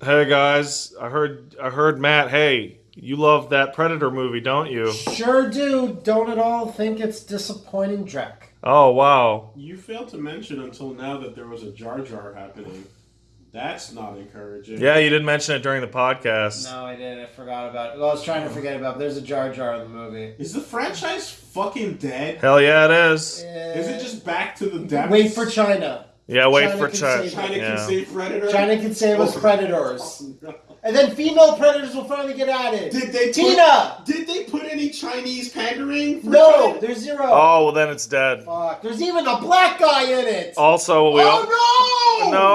Hey guys, I heard I heard Matt. Hey, you love that Predator movie, don't you? Sure do. Don't at all think it's disappointing, Drek. Oh wow. You failed to mention until now that there was a Jar Jar happening. That's not encouraging. Yeah, you didn't mention it during the podcast. No, I didn't. I forgot about it. Well, I was trying to forget about it. There's a Jar Jar in the movie. Is the franchise fucking dead? Hell yeah, it is. Is it just back to the depths? Wait for China. Yeah, wait China for can China. save China Yeah. can save Predator. China can save us Oh. predators. And then female predators will finally get added. Did they put, Tina! Did they put any Chinese pandering? For No, China? there's zero. Oh, well then it's dead. Fuck. There's even a black guy in it. Also, we all Oh no! no.